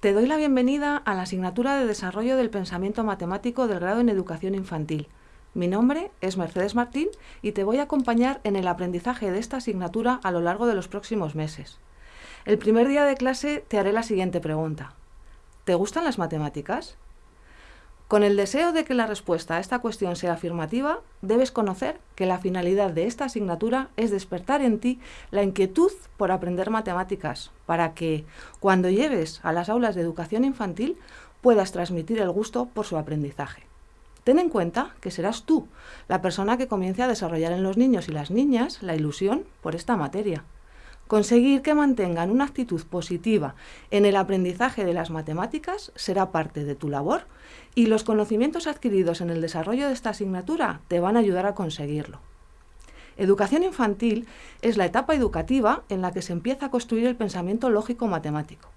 Te doy la bienvenida a la asignatura de Desarrollo del Pensamiento Matemático del grado en Educación Infantil. Mi nombre es Mercedes Martín y te voy a acompañar en el aprendizaje de esta asignatura a lo largo de los próximos meses. El primer día de clase te haré la siguiente pregunta. ¿Te gustan las matemáticas? Con el deseo de que la respuesta a esta cuestión sea afirmativa, debes conocer que la finalidad de esta asignatura es despertar en ti la inquietud por aprender matemáticas, para que, cuando lleves a las aulas de educación infantil, puedas transmitir el gusto por su aprendizaje. Ten en cuenta que serás tú la persona que comience a desarrollar en los niños y las niñas la ilusión por esta materia. Conseguir que mantengan una actitud positiva en el aprendizaje de las matemáticas será parte de tu labor y los conocimientos adquiridos en el desarrollo de esta asignatura te van a ayudar a conseguirlo. Educación infantil es la etapa educativa en la que se empieza a construir el pensamiento lógico-matemático.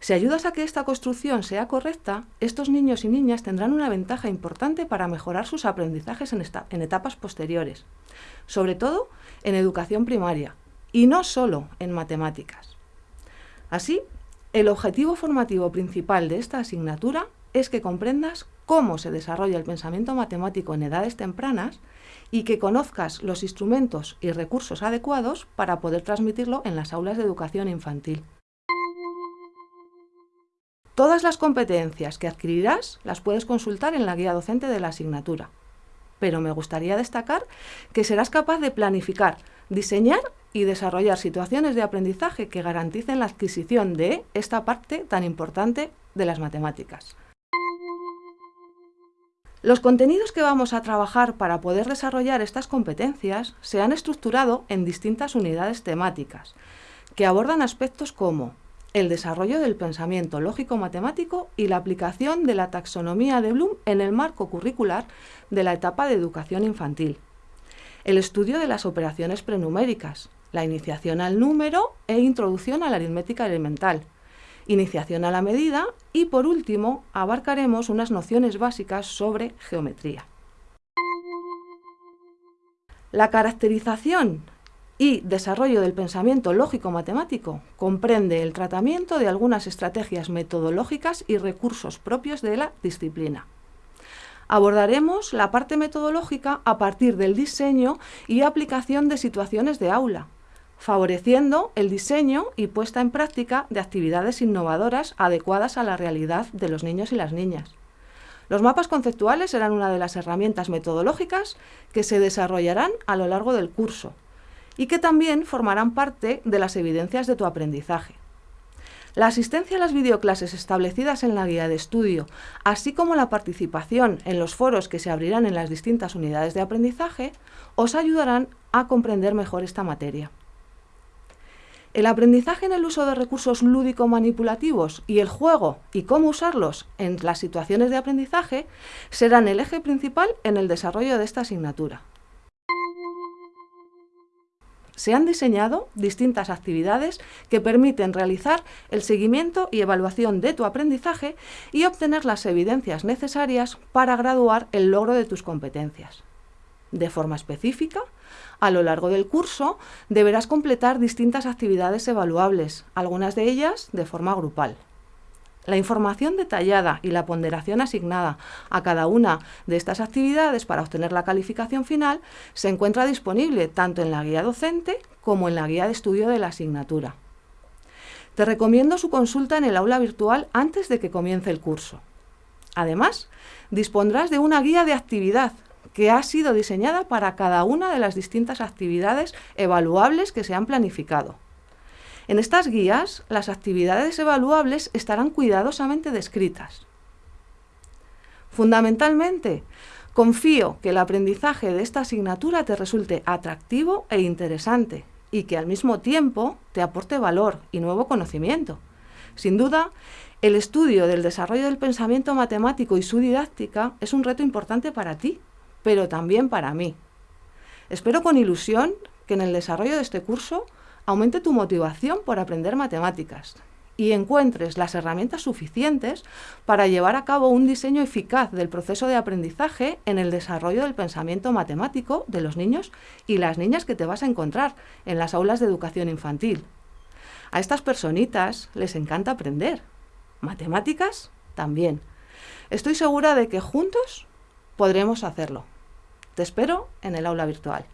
Si ayudas a que esta construcción sea correcta, estos niños y niñas tendrán una ventaja importante para mejorar sus aprendizajes en, en etapas posteriores, sobre todo en educación primaria, y no solo en matemáticas. Así, el objetivo formativo principal de esta asignatura es que comprendas cómo se desarrolla el pensamiento matemático en edades tempranas y que conozcas los instrumentos y recursos adecuados para poder transmitirlo en las aulas de educación infantil. Todas las competencias que adquirirás las puedes consultar en la guía docente de la asignatura, pero me gustaría destacar que serás capaz de planificar, diseñar y desarrollar situaciones de aprendizaje que garanticen la adquisición de esta parte tan importante de las matemáticas. Los contenidos que vamos a trabajar para poder desarrollar estas competencias se han estructurado en distintas unidades temáticas, que abordan aspectos como el desarrollo del pensamiento lógico-matemático y la aplicación de la taxonomía de Bloom en el marco curricular de la etapa de educación infantil, el estudio de las operaciones prenuméricas, la iniciación al número e introducción a la aritmética elemental, iniciación a la medida y, por último, abarcaremos unas nociones básicas sobre geometría. La caracterización y desarrollo del pensamiento lógico-matemático comprende el tratamiento de algunas estrategias metodológicas y recursos propios de la disciplina. Abordaremos la parte metodológica a partir del diseño y aplicación de situaciones de aula, favoreciendo el diseño y puesta en práctica de actividades innovadoras adecuadas a la realidad de los niños y las niñas. Los mapas conceptuales serán una de las herramientas metodológicas que se desarrollarán a lo largo del curso y que también formarán parte de las evidencias de tu aprendizaje. La asistencia a las videoclases establecidas en la guía de estudio, así como la participación en los foros que se abrirán en las distintas unidades de aprendizaje, os ayudarán a comprender mejor esta materia. El aprendizaje en el uso de recursos lúdico-manipulativos y el juego y cómo usarlos en las situaciones de aprendizaje serán el eje principal en el desarrollo de esta asignatura. Se han diseñado distintas actividades que permiten realizar el seguimiento y evaluación de tu aprendizaje y obtener las evidencias necesarias para graduar el logro de tus competencias. De forma específica, a lo largo del curso deberás completar distintas actividades evaluables, algunas de ellas de forma grupal. La información detallada y la ponderación asignada a cada una de estas actividades para obtener la calificación final se encuentra disponible tanto en la guía docente como en la guía de estudio de la asignatura. Te recomiendo su consulta en el aula virtual antes de que comience el curso. Además, dispondrás de una guía de actividad que ha sido diseñada para cada una de las distintas actividades evaluables que se han planificado. En estas guías, las actividades evaluables estarán cuidadosamente descritas. Fundamentalmente, confío que el aprendizaje de esta asignatura te resulte atractivo e interesante y que al mismo tiempo te aporte valor y nuevo conocimiento. Sin duda, el estudio del desarrollo del pensamiento matemático y su didáctica es un reto importante para ti pero también para mí. Espero con ilusión que en el desarrollo de este curso aumente tu motivación por aprender matemáticas y encuentres las herramientas suficientes para llevar a cabo un diseño eficaz del proceso de aprendizaje en el desarrollo del pensamiento matemático de los niños y las niñas que te vas a encontrar en las aulas de educación infantil. A estas personitas les encanta aprender matemáticas también. Estoy segura de que juntos podremos hacerlo. Te espero en el aula virtual.